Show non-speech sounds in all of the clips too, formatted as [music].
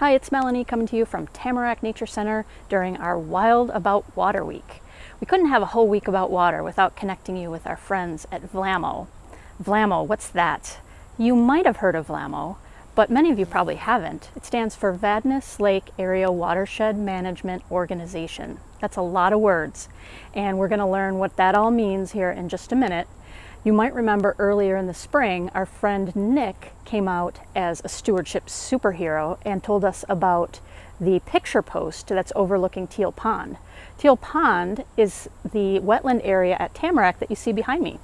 Hi, it's Melanie coming to you from Tamarack Nature Center during our Wild About Water Week. We couldn't have a whole week about water without connecting you with our friends at VLAMO. VLAMO, what's that? You might have heard of VLAMO, but many of you probably haven't. It stands for Vadnais Lake Area Watershed Management Organization. That's a lot of words, and we're going to learn what that all means here in just a minute. You might remember earlier in the spring, our friend Nick came out as a stewardship superhero and told us about the picture post that's overlooking Teal Pond. Teal Pond is the wetland area at Tamarack that you see behind me.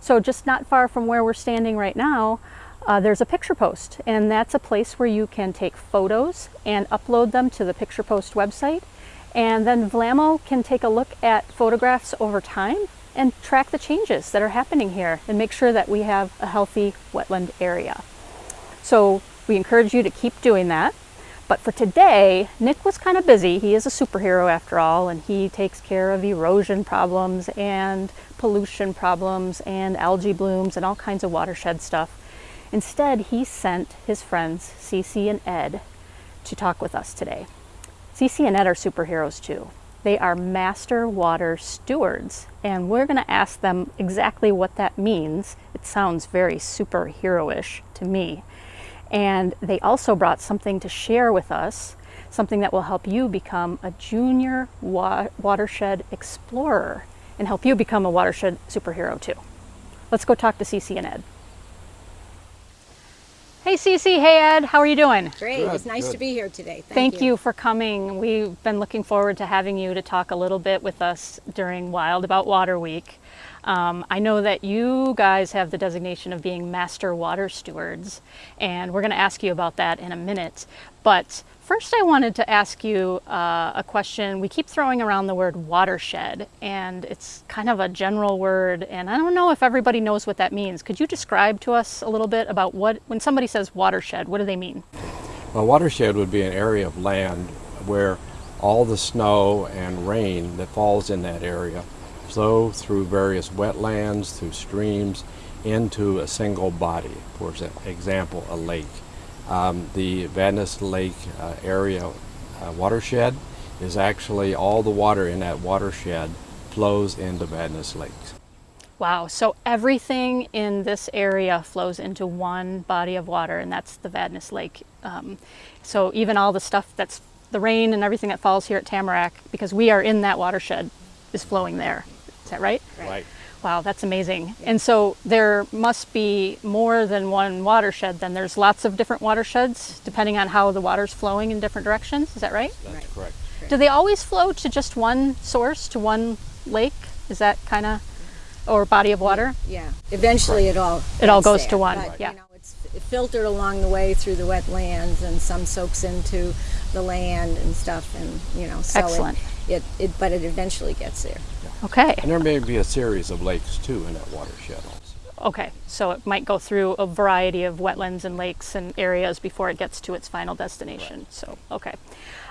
So just not far from where we're standing right now, uh, there's a picture post and that's a place where you can take photos and upload them to the picture post website and then VLAMO can take a look at photographs over time and track the changes that are happening here and make sure that we have a healthy wetland area. So we encourage you to keep doing that. But for today, Nick was kind of busy. He is a superhero after all, and he takes care of erosion problems and pollution problems and algae blooms and all kinds of watershed stuff. Instead, he sent his friends, Cece and Ed, to talk with us today. Cece and Ed are superheroes too. They are master water stewards, and we're going to ask them exactly what that means. It sounds very superhero-ish to me. And they also brought something to share with us, something that will help you become a junior wa watershed explorer and help you become a watershed superhero too. Let's go talk to Cece and Ed. Hey Cece, hey Ed, how are you doing? Great, good, it's nice good. to be here today. Thank, Thank you. you. for coming. We've been looking forward to having you to talk a little bit with us during Wild About Water Week. Um, I know that you guys have the designation of being Master Water Stewards, and we're going to ask you about that in a minute. But First, I wanted to ask you uh, a question. We keep throwing around the word watershed, and it's kind of a general word, and I don't know if everybody knows what that means. Could you describe to us a little bit about what, when somebody says watershed, what do they mean? Well, watershed would be an area of land where all the snow and rain that falls in that area flow through various wetlands, through streams, into a single body, for example, a lake. Um, the Vadnais Lake uh, area uh, watershed is actually all the water in that watershed flows into Vadnais Lake. Wow, so everything in this area flows into one body of water and that's the Vadnais Lake. Um, so even all the stuff that's the rain and everything that falls here at Tamarack, because we are in that watershed, is flowing there. Is that right? Right. Wow, that's amazing. And so there must be more than one watershed then. There's lots of different watersheds depending on how the water's flowing in different directions. Is that right? That's right. correct. Do they always flow to just one source, to one lake? Is that kind of, or body of water? Yeah, eventually it all It all goes there. to one, but, yeah. You know, it's filtered along the way through the wetlands and some soaks into the land and stuff and, you know, so Excellent. It, it, it, but it eventually gets there. Okay. And there may be a series of lakes too in that watershed also. Okay, so it might go through a variety of wetlands and lakes and areas before it gets to its final destination. Right. So, okay.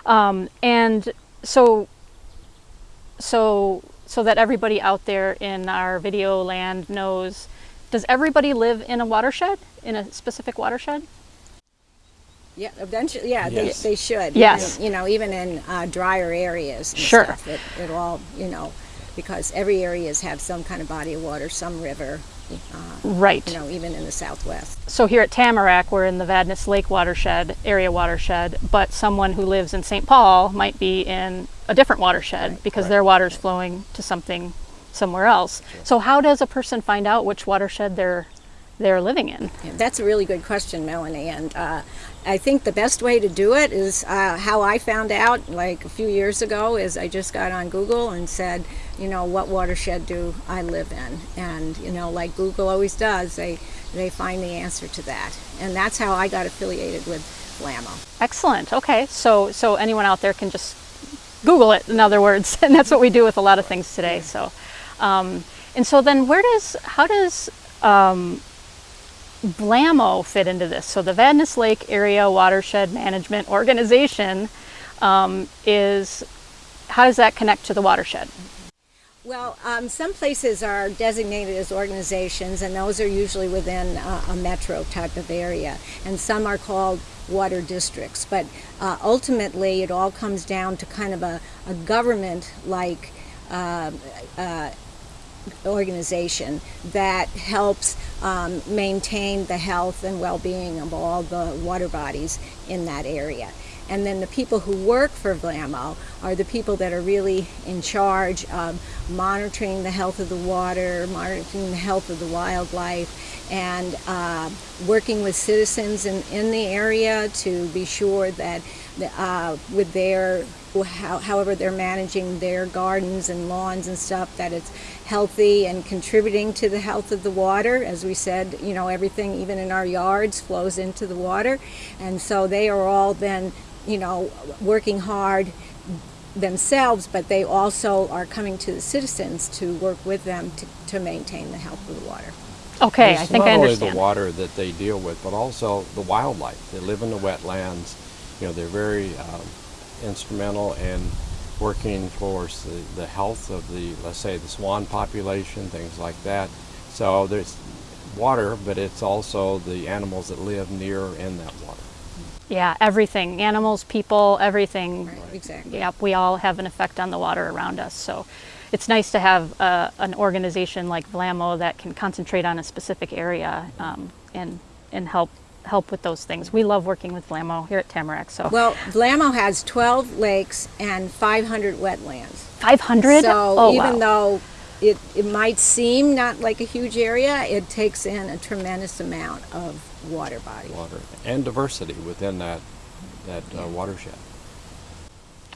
Um, and so, so, so that everybody out there in our video land knows, does everybody live in a watershed, in a specific watershed? Yeah, eventually, yeah, yes. they, they should. Yes. And, you know, even in uh, drier areas sure. Stuff, it, it all, you know, because every area has have some kind of body of water, some river. Uh, right. You know, even in the southwest. So here at Tamarack, we're in the Vadnais Lake watershed, area watershed, but someone who lives in St. Paul might be in a different watershed right. because right. their water's right. flowing to something somewhere else. Sure. So how does a person find out which watershed they're they're living in? Yeah, that's a really good question, Melanie. And uh, I think the best way to do it is uh, how I found out like a few years ago is I just got on Google and said, you know, what watershed do I live in? And, you know, like Google always does, they, they find the answer to that. And that's how I got affiliated with VLAMO. Excellent. Okay. So, so anyone out there can just Google it, in other words. [laughs] And that's what we do with a lot of things today. So, um, and so then where does, how does, um, VLAMO fit into this? So the Vadnais Lake Area Watershed Management Organization um, is, how does that connect to the watershed? Well, um, some places are designated as organizations, and those are usually within uh, a metro type of area. And some are called water districts. But uh, ultimately, it all comes down to kind of a, a government like uh, uh, organization that helps um, maintain the health and well-being of all the water bodies in that area. And then the people who work for VLAMO are the people that are really in charge of monitoring the health of the water, monitoring the health of the wildlife, and uh, working with citizens in, in the area to be sure that uh, with their however they're managing their gardens and lawns and stuff that it's healthy and contributing to the health of the water as we said you know everything even in our yards flows into the water and so they are all then you know working hard themselves but they also are coming to the citizens to work with them to, to maintain the health of the water Okay, It's I think not I only the water that they deal with, but also the wildlife. They live in the wetlands. You know, they're very um, instrumental in working towards the, the health of the, let's say, the swan population, things like that. So there's water, but it's also the animals that live near or in that water. Yeah, everything, animals, people, everything. right exactly Yep, we all have an effect on the water around us. So it's nice to have uh, an organization like VLAMO that can concentrate on a specific area um, and, and help help with those things. We love working with VLAMO here at Tamarack. So well VLAMO has 12 lakes and 500 wetlands 500? So oh, even wow. though it, it might seem not like a huge area, it takes in a tremendous amount of water body. Water and diversity within that that uh, watershed.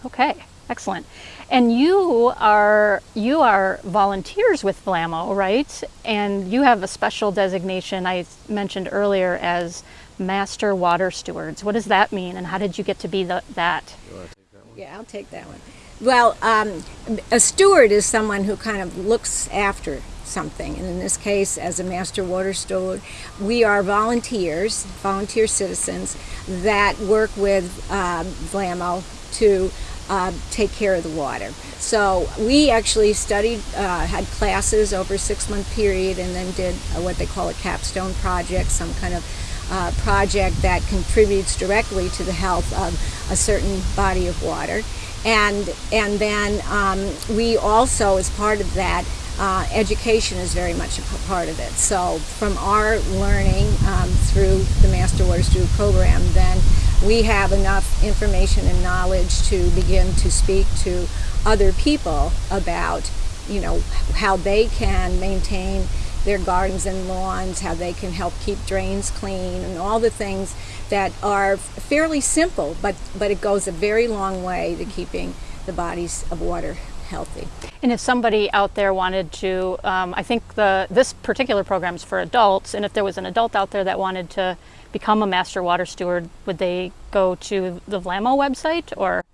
Okay, excellent. And you are you are volunteers with VLAMO, right? And you have a special designation I mentioned earlier as Master Water Stewards. What does that mean, and how did you get to be the, that? You want to take that one? Yeah, I'll take that one. Well, um, a steward is someone who kind of looks after something. And in this case, as a master water steward, we are volunteers, volunteer citizens that work with um, VLAMO to uh, take care of the water. So we actually studied, uh, had classes over a six-month period, and then did uh, what they call a capstone project, some kind of uh, project that contributes directly to the health of a certain body of water. And, and then um, we also, as part of that, uh, education is very much a part of it. So from our learning um, through the Master Water Steward program, then we have enough information and knowledge to begin to speak to other people about, you know, how they can maintain their gardens and lawns, how they can help keep drains clean, and all the things that are fairly simple, but, but it goes a very long way to keeping the bodies of water healthy. And if somebody out there wanted to, um, I think the this particular program is for adults, and if there was an adult out there that wanted to become a master water steward, would they go to the VLAMO website or?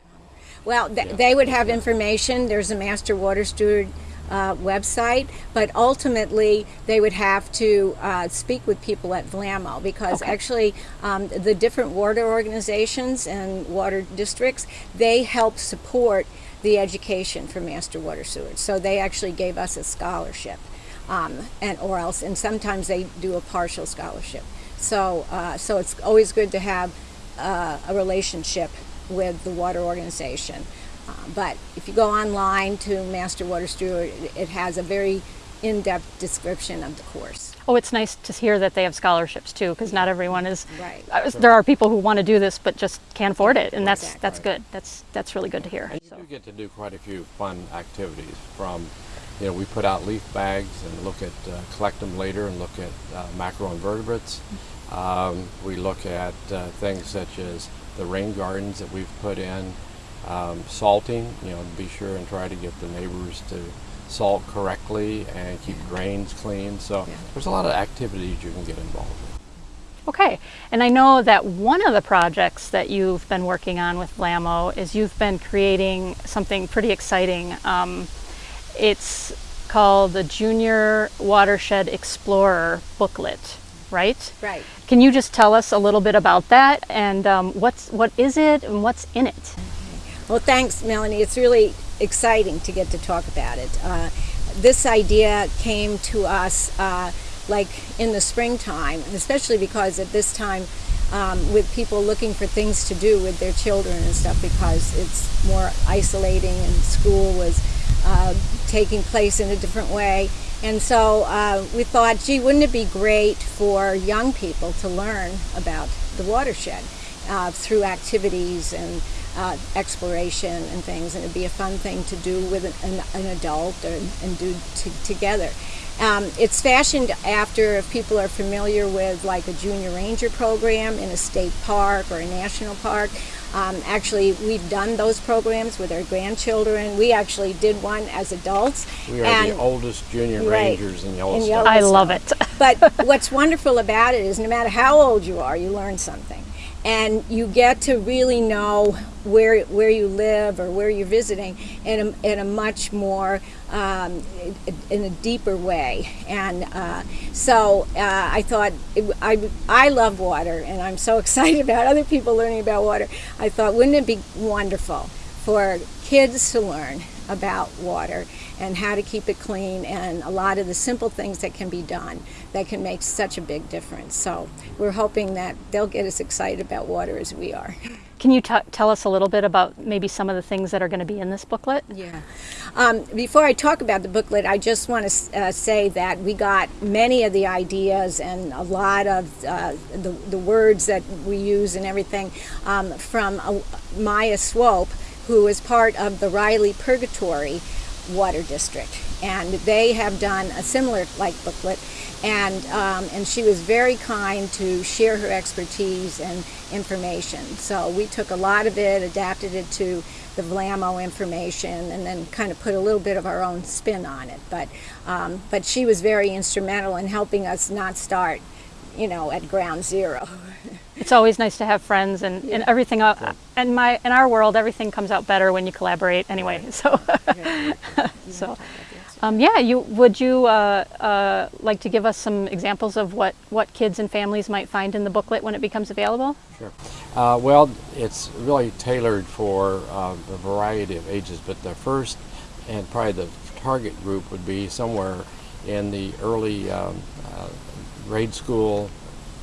Well, th- they would have information. There's a Master Water Steward uh, website, but ultimately they would have to uh, speak with people at VLAMO because Okay. actually um, the different water organizations and water districts they help support the education for Master Water Stewards. So they actually gave us a scholarship, um, and or else, and sometimes they do a partial scholarship. So uh, so it's always good to have uh, a relationship with the water organization. Uh, but if you go online to Master Water Steward, it, it has a very in-depth description of the course. Oh, it's nice to hear that they have scholarships too, because not everyone is. Right. uh, There are people who want to do this but just can't afford it, and that's Exactly. that's good. That's that's really good to hear. And you So. do get to do quite a few fun activities from, you know, we put out leaf bags and look at, uh, collect them later and look at uh, macroinvertebrates. Um, we look at uh, things such as the rain gardens that we've put in, um, salting, you know, be sure and try to get the neighbors to salt correctly and keep drains clean. So Yeah. there's a lot of activities you can get involved with. Okay, and I know that one of the projects that you've been working on with VLAMO is you've been creating something pretty exciting. Um, it's called the Junior Watershed Explorer booklet, right? Right. Can you just tell us a little bit about that and um, what's what is it and what's in it? Well, thanks, Melanie. It's really exciting to get to talk about it. Uh, this idea came to us uh, like in the springtime, especially because at this time um, with people looking for things to do with their children and stuff because it's more isolating and school was uh, taking place in a different way. And so uh, we thought, gee, wouldn't it be great for young people to learn about the watershed uh, through activities and uh, exploration and things, and it'd be a fun thing to do with an, an adult or, and do together. Um, it's fashioned after, if people are familiar with like a junior ranger program in a state park or a national park. Um, actually, we've done those programs with our grandchildren. We actually did one as adults. We are and- the oldest junior Right. rangers in In Yellowstone. Yellowstone. I love it. [laughs] but what's wonderful about it is no matter how old you are, you learn something. And you get to really know where, where you live or where you're visiting in a, in a much more, um, in a deeper way. And uh, so uh, I thought, it, I, I love water and I'm so [laughs] excited about other people learning about water. I thought, wouldn't it be wonderful for kids to learn about water and how to keep it clean and a lot of the simple things that can be done that can make such a big difference. So we're hoping that they'll get as excited about water as we are. Can you t- tell us a little bit about maybe some of the things that are going to be in this booklet? Yeah. Um, before I talk about the booklet, I just want to uh, say that we got many of the ideas and a lot of uh, the, the words that we use and everything um, from uh, Maya Swope, who is part of the Riley Purgatory Water District. And they have done a similar like booklet. And, um, and she was very kind to share her expertise and information. So we took a lot of it, adapted it to the Vlamo information, and then kind of put a little bit of our own spin on it. But, um, but she was very instrumental in helping us not start, you know, at ground zero. [laughs] It's always nice to have friends and, and everything. Uh, in my in our world, everything comes out better when you collaborate. Anyway, [laughs] so [laughs] so um, yeah. You would you uh, uh, like to give us some examples of what what kids and families might find in the booklet when it becomes available? Sure. Uh, well, it's really tailored for a variety of ages, but the first and probably the target group would be somewhere in the early um, uh, grade school,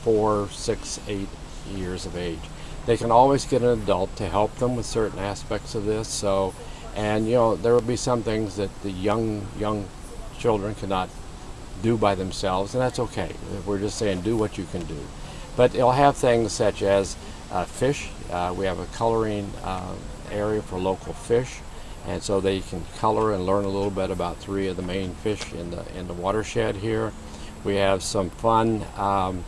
four, six, eight years of age. They can always get an adult to help them with certain aspects of this. So, and you know, there will be some things that the young young children cannot do by themselves, and that's okay. We're just saying do what you can do. But it'll have things such as uh, fish. Uh, we have a coloring uh, area for local fish, and so they can color and learn a little bit about three of the main fish in the in the watershed here. We have some fun um,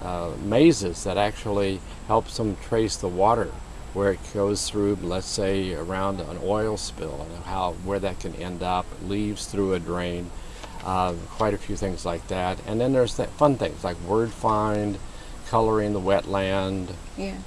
uh, mazes that actually helps them trace the water where it goes through, let's say, around an oil spill and how where that can end up, leaves through a drain, uh, quite a few things like that. And then there's that fun things like word find, coloring the wetland. Yeah,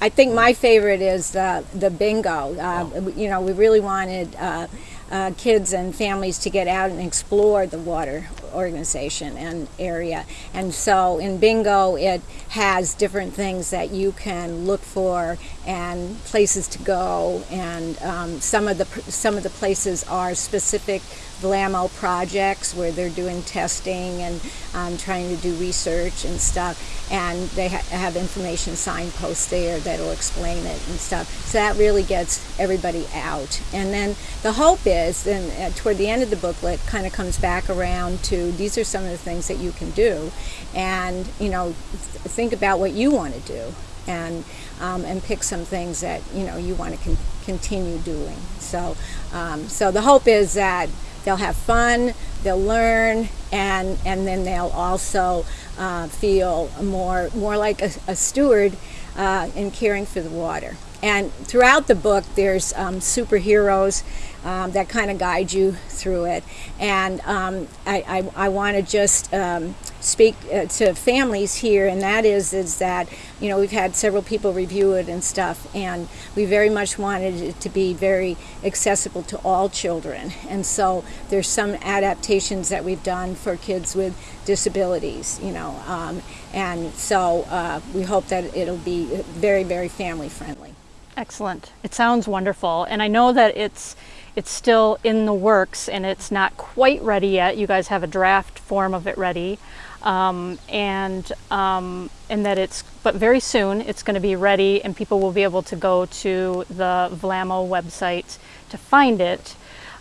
I think my favorite is uh, the bingo. Uh, You know, we really wanted uh, uh, kids and families to get out and explore the water organization and area. And so in bingo, it has different things that you can look for and places to go. And um, some of the some of the places are specific Vlamo projects where they're doing testing and um, trying to do research and stuff. And they ha- have information signposts there that'll explain it and stuff. So that really gets everybody out. And then the hope is, then uh, toward the end of the booklet, kind of comes back around to these are some of the things that you can do, and you know, th- think about what you want to do, and um, and pick some things that you know you want to con- continue doing. So, um, so the hope is that they'll have fun, they'll learn, and and then they'll also uh, feel more more like a, a steward uh, in caring for the water. And throughout the book, there's um, superheroes um, that kind of guide you through it. And um, I, I, I want to just um, speak uh, to families here, and that is is that you know we've had several people review it and stuff, and we very much wanted it to be very accessible to all children. And so there's some adaptations that we've done for kids with disabilities, you know, um, and so uh, we hope that it'll be very very family friendly. Excellent. It sounds wonderful, and I know that it's it's still in the works and it's not quite ready yet. You guys have a draft form of it ready, um, and um, and that it's but very soon it's going to be ready and people will be able to go to the Vlamo website to find it.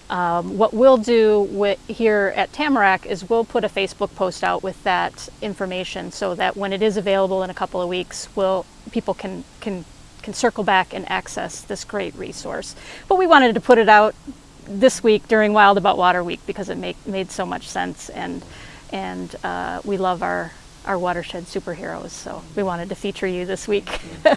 Um, what we'll do here at Tamarack is we'll put a Facebook post out with that information so that when it is available in a couple of weeks, we'll, people can, can, can circle back and access this great resource. But we wanted to put it out this week during Wild About Water Week because it make, made so much sense and, and uh, we love our, our watershed superheroes. So we wanted to feature you this week. [laughs]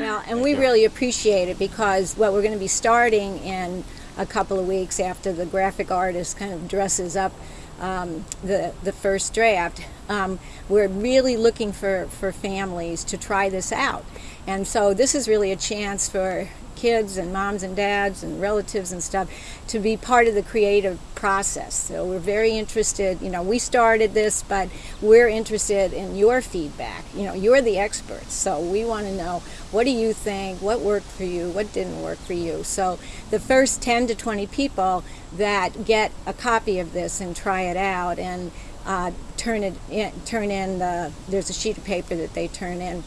Well, and we really appreciate it because what we're going to be starting in a couple of weeks after the graphic artist kind of dresses up um, the the first draft, um, we're really looking for for families to try this out, and so this is really a chance for kids and moms and dads and relatives and stuff to be part of the creative process. So we're very interested, you know, we started this, but we're interested in your feedback. You know, you're the experts. So we want to know what do you think, what worked for you, what didn't work for you. So the first 10 to 20 people that get a copy of this and try it out and uh, turn it in, turn in the, there's a sheet of paper that they turn in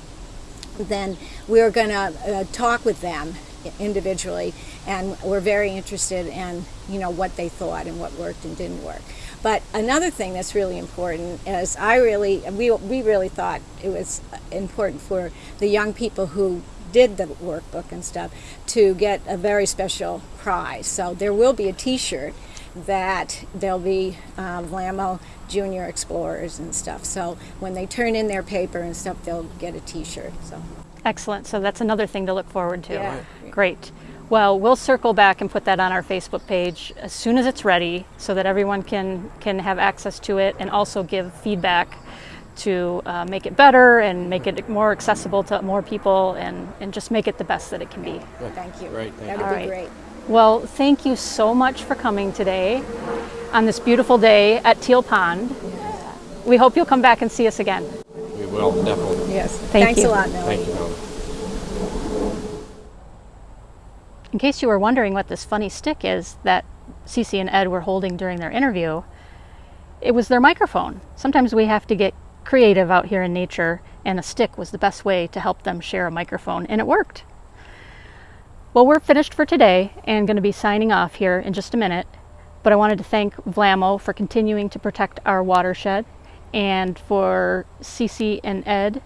then we're going to uh, talk with them individually and we're very interested in you know what they thought and what worked and didn't work. But another thing that's really important is i really we, we really thought it was important for the young people who did the workbook and stuff to get a very special prize. So there will be a t-shirt that there'll be um, Vlamo Junior Explorers and stuff. So when they turn in their paper and stuff, they'll get a T-shirt. So Excellent. So that's another thing to look forward to. Yeah. Great. Well, we'll circle back and put that on our Facebook page as soon as it's ready so that everyone can, can have access to it and also give feedback to uh, make it better and make it more accessible to more people and, and just make it the best that it can be. thank you. Great, thank That'd you. Be right. great. Well, thank you so much for coming today on this beautiful day at Teal Pond. We hope you'll come back and see us again. We will, definitely. Yes. Thank Thanks you. a lot, Melanie. Thank you, Melanie. In case you were wondering what this funny stick is that Cece and Ed were holding during their interview, it was their microphone. Sometimes we have to get creative out here in nature, and a stick was the best way to help them share a microphone, and it worked. Well, we're finished for today and going to be signing off here in just a minute, but I wanted to thank Vlamo for continuing to protect our watershed and for Cece and Ed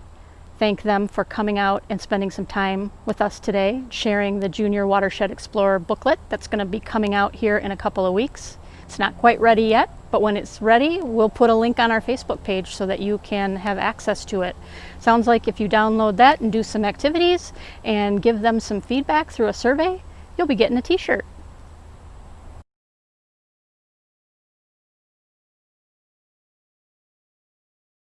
thank them for coming out and spending some time with us today, sharing the Junior Watershed Explorer booklet that's going to be coming out here in a couple of weeks. It's not quite ready yet, but when it's ready, we'll put a link on our Facebook page so that you can have access to it. Sounds like if you download that and do some activities and give them some feedback through a survey, you'll be getting a t-shirt.